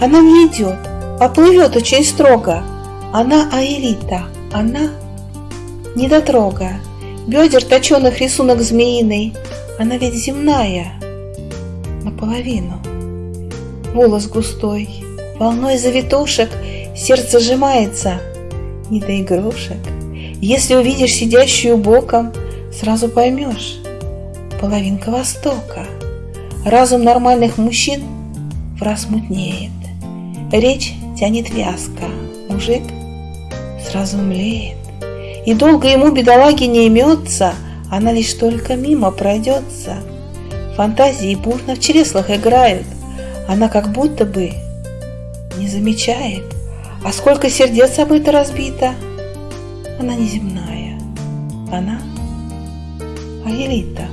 Она не идет, а плывет очень строго. Она Аэлита, она недотрога. Бедер точеных рисунок змеиный, она ведь земная, наполовину. Волос густой, волной завитушек, сердце сжимается, не до игрушек. Если увидишь сидящую боком, сразу поймешь, половинка Востока. Разум нормальных мужчин в раз мутнеет. Речь тянет вязко, мужик сразу млеет. И долго ему, бедолаги, не имется, она лишь только мимо пройдется. Фантазии бурно в чреслах играют, она как будто бы не замечает, а сколько сердец об это разбито. Она неземная, она Аэлита.